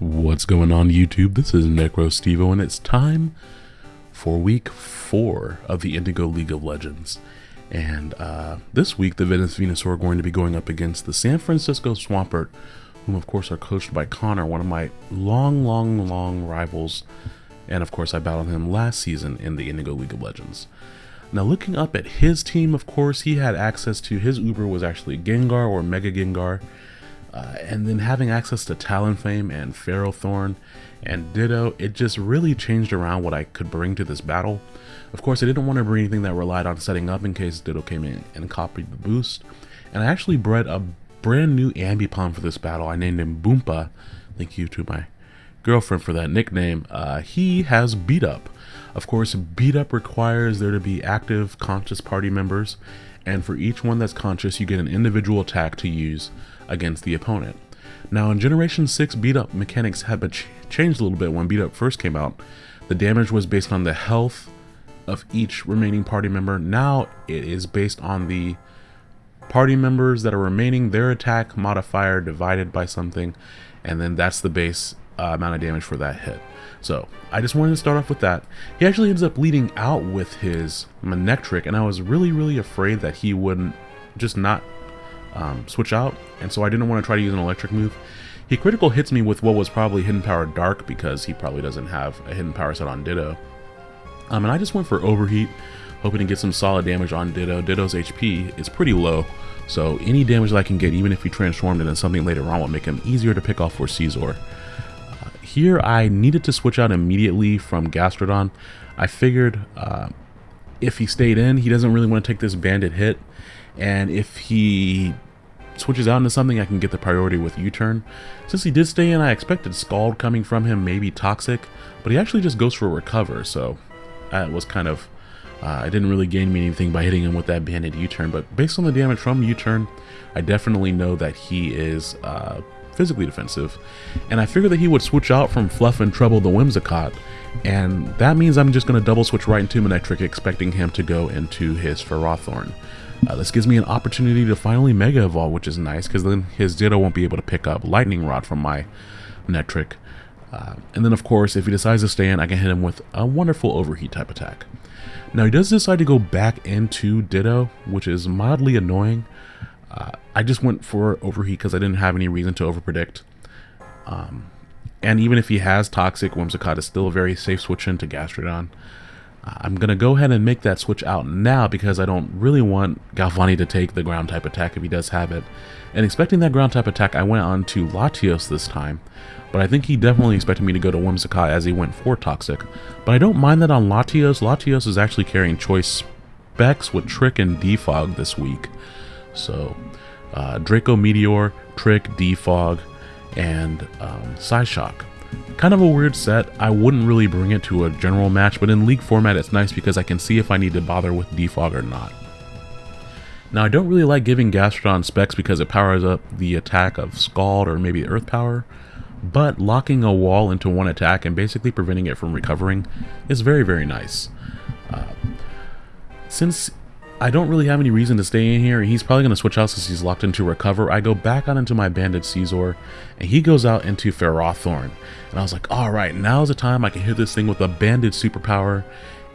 What's going on YouTube? This is NecroStevo and it's time for week 4 of the Indigo League of Legends. And uh, this week the Venus Venusaur are going to be going up against the San Francisco Swampert, whom of course are coached by Connor, one of my long, long, long rivals. And of course I battled him last season in the Indigo League of Legends. Now looking up at his team, of course, he had access to, his Uber was actually Gengar or Mega Gengar. Uh, and then having access to Talonflame and Ferrothorn and Ditto, it just really changed around what I could bring to this battle. Of course, I didn't want to bring anything that relied on setting up in case Ditto came in and copied the boost. And I actually bred a brand new Ambipom for this battle. I named him Boompa. Thank you to my girlfriend for that nickname. Uh, he has Beat Up. Of course, Beat Up requires there to be active, conscious party members, and for each one that's conscious, you get an individual attack to use against the opponent. Now in Generation 6 beat up mechanics had been ch changed a little bit when beat up first came out. The damage was based on the health of each remaining party member. Now it is based on the party members that are remaining, their attack modifier divided by something, and then that's the base uh, amount of damage for that hit. So I just wanted to start off with that. He actually ends up leading out with his Manectric, and I was really, really afraid that he wouldn't just not um, switch out, and so I didn't want to try to use an electric move. He critical hits me with what was probably Hidden Power Dark because he probably doesn't have a Hidden Power set on Ditto. Um, and I just went for Overheat, hoping to get some solid damage on Ditto. Ditto's HP is pretty low, so any damage that I can get, even if he transformed into something later on, will make him easier to pick off for Scizor. Here, I needed to switch out immediately from Gastrodon. I figured uh, if he stayed in, he doesn't really want to take this banded hit, and if he switches out into something, I can get the priority with U-turn. Since he did stay in, I expected Scald coming from him, maybe Toxic, but he actually just goes for a Recover, so that was kind of... Uh, I didn't really gain me anything by hitting him with that banded U-turn, but based on the damage from U-turn, I definitely know that he is uh, physically defensive. And I figured that he would switch out from Fluff and Trouble the Whimsicott, and that means I'm just going to double switch right into Manectric, expecting him to go into his Ferrothorn. Uh, this gives me an opportunity to finally Mega Evolve, which is nice, because then his Ditto won't be able to pick up Lightning Rod from my Netric. Uh, and then, of course, if he decides to stay in, I can hit him with a wonderful Overheat type attack. Now, he does decide to go back into Ditto, which is mildly annoying. Uh, I just went for Overheat because I didn't have any reason to overpredict. Um, and even if he has Toxic, Whimsicott is still a very safe switch into Gastrodon. I'm going to go ahead and make that switch out now because I don't really want Galvani to take the ground type attack if he does have it. And expecting that ground type attack, I went on to Latios this time. But I think he definitely expected me to go to Whimsicott as he went for Toxic. But I don't mind that on Latios. Latios is actually carrying choice specs with Trick and Defog this week. So, uh, Draco Meteor, Trick, Defog, and um, Psyshock. Kind of a weird set. I wouldn't really bring it to a general match, but in League format it's nice because I can see if I need to bother with Defog or not. Now I don't really like giving Gastrodon specs because it powers up the attack of Scald or maybe Earth Power, but locking a wall into one attack and basically preventing it from recovering is very very nice. Uh, since I don't really have any reason to stay in here. He's probably going to switch out since he's locked into Recover. I go back out into my Banded Scizor, and he goes out into Ferrothorn. And I was like, alright, now's the time I can hit this thing with a Banded Superpower.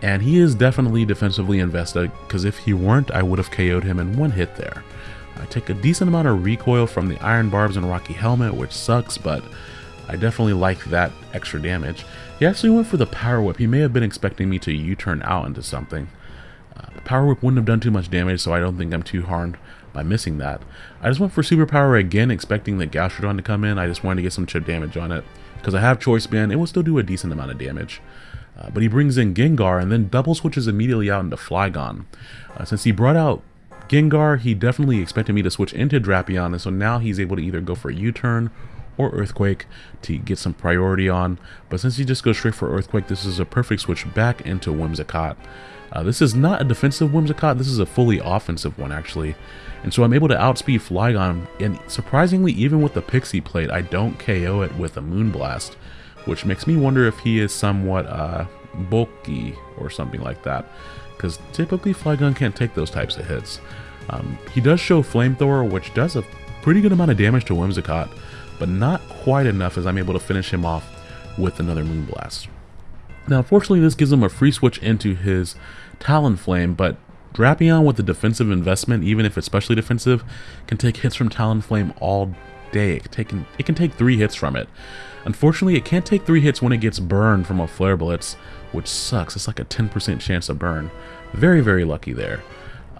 And he is definitely defensively invested, because if he weren't, I would have KO'd him in one hit there. I take a decent amount of recoil from the Iron Barbs and Rocky Helmet, which sucks, but I definitely like that extra damage. He actually went for the Power Whip. He may have been expecting me to U-turn out into something. Uh, Power Whip wouldn't have done too much damage, so I don't think I'm too harmed by missing that. I just went for Superpower again, expecting the Gastrodon to come in. I just wanted to get some chip damage on it. Because I have Choice Band, it will still do a decent amount of damage. Uh, but he brings in Gengar and then double switches immediately out into Flygon. Uh, since he brought out Gengar, he definitely expected me to switch into Drapion, and so now he's able to either go for a U-turn or Earthquake to get some priority on. But since he just goes straight for Earthquake, this is a perfect switch back into Whimsicott. Uh, this is not a defensive Whimsicott, this is a fully offensive one actually. And so I'm able to outspeed Flygon, and surprisingly even with the Pixie Plate, I don't KO it with a Moonblast, which makes me wonder if he is somewhat uh, bulky or something like that. Because typically Flygon can't take those types of hits. Um, he does show Flamethrower, which does a pretty good amount of damage to Whimsicott, but not quite enough as I'm able to finish him off with another Moonblast. Now, unfortunately, this gives him a free switch into his Talonflame, but Drapion with the defensive investment, even if it's specially defensive, can take hits from Talonflame all day. It can, take, it can take three hits from it. Unfortunately, it can't take three hits when it gets burned from a Flare Blitz, which sucks. It's like a 10% chance of burn. Very, very lucky there.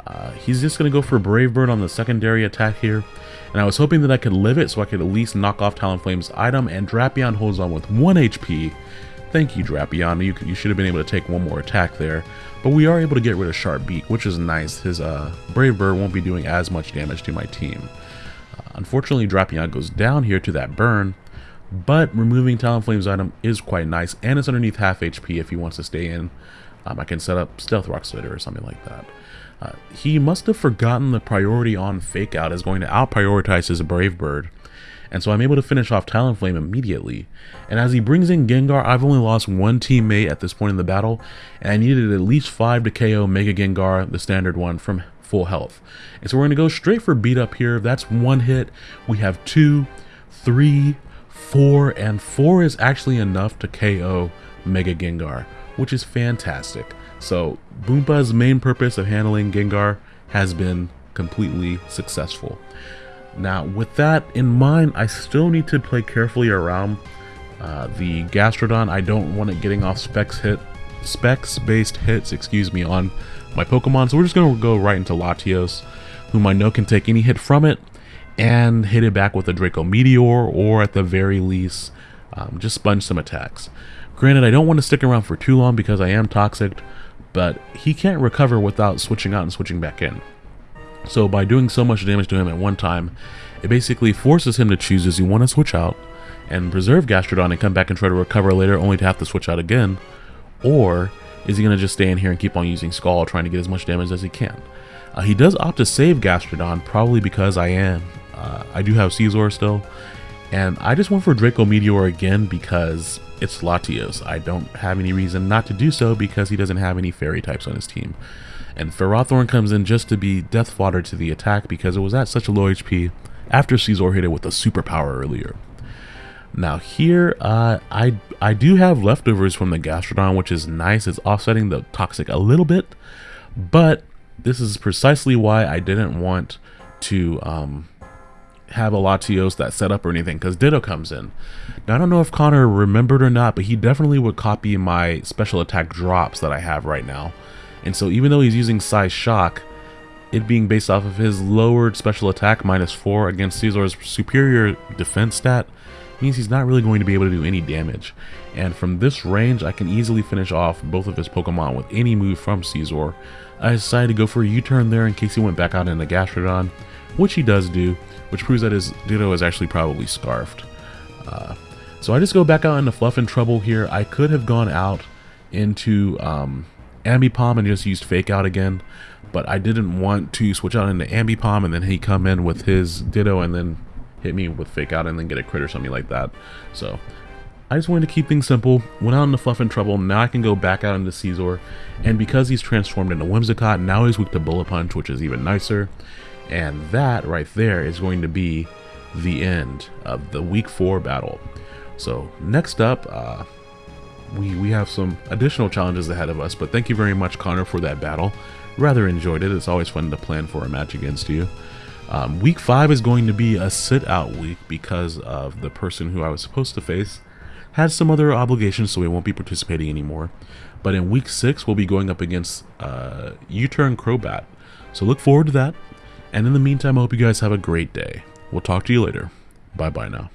Uh, he's just going to go for Brave Bird on the secondary attack here. And I was hoping that I could live it so I could at least knock off Talonflame's item. And Drapion holds on with 1 HP. Thank you, Drapion. You, you should have been able to take one more attack there. But we are able to get rid of Sharp Beak, which is nice. His uh, Brave Bird won't be doing as much damage to my team. Uh, unfortunately, Drapion goes down here to that burn. But removing Talonflame's item is quite nice. And it's underneath half HP if he wants to stay in. Um, I can set up Stealth Rock Slitter or something like that. Uh, he must have forgotten the priority on Fake Out is going to out-prioritize his Brave Bird. And so I'm able to finish off Talonflame immediately. And as he brings in Gengar, I've only lost one teammate at this point in the battle, and I needed at least 5 to KO Mega Gengar, the standard one, from full health. And so we're going to go straight for beat up here. That's one hit. We have two, three, four, and four is actually enough to KO Mega Gengar, which is fantastic. So Boompa's main purpose of handling Gengar has been completely successful. Now, with that in mind, I still need to play carefully around uh, the Gastrodon. I don't want it getting off specs hit, specs based hits, excuse me, on my Pokemon. So we're just gonna go right into Latios, whom I know can take any hit from it and hit it back with a Draco Meteor, or at the very least, um, just sponge some attacks. Granted, I don't want to stick around for too long because I am toxic, but he can't recover without switching out and switching back in. So by doing so much damage to him at one time, it basically forces him to choose does he want to switch out and preserve Gastrodon and come back and try to recover later only to have to switch out again, or is he going to just stay in here and keep on using Scald trying to get as much damage as he can? Uh, he does opt to save Gastrodon, probably because I am. Uh, I do have Scizor still, and I just went for Draco Meteor again because it's Latios. I don't have any reason not to do so because he doesn't have any fairy types on his team. And Ferrothorn comes in just to be death fodder to the attack because it was at such a low HP after Scizor hit it with a superpower earlier. Now here, uh, I I do have leftovers from the Gastrodon, which is nice. It's offsetting the Toxic a little bit, but this is precisely why I didn't want to um, have a Latios that set up or anything, because Ditto comes in. Now, I don't know if Connor remembered or not, but he definitely would copy my special attack drops that I have right now. And so even though he's using Psyshock, it being based off of his lowered special attack minus 4 against Scizor's superior defense stat, means he's not really going to be able to do any damage. And from this range, I can easily finish off both of his Pokemon with any move from Scizor. I decided to go for a U-turn there in case he went back out into Gastrodon, which he does do, which proves that his Ditto is actually probably Scarfed. Uh, so I just go back out into Fluff and Trouble here. I could have gone out into um, Ambipom and just used Fake Out again, but I didn't want to switch out into Ambipom and then he come in with his Ditto and then hit me with Fake Out and then get a crit or something like that. So I just wanted to keep things simple, went out into Fluff and Trouble, now I can go back out into Scizor, and because he's transformed into Whimsicott, now he's weak to Bullet Punch, which is even nicer. And that right there is going to be the end of the week four battle. So next up, uh, we, we have some additional challenges ahead of us, but thank you very much, Connor, for that battle. Rather enjoyed it. It's always fun to plan for a match against you. Um, week five is going to be a sit out week because of the person who I was supposed to face had some other obligations, so we won't be participating anymore. But in week six, we'll be going up against uh, U-Turn Crobat. So look forward to that. And in the meantime, I hope you guys have a great day. We'll talk to you later. Bye bye now.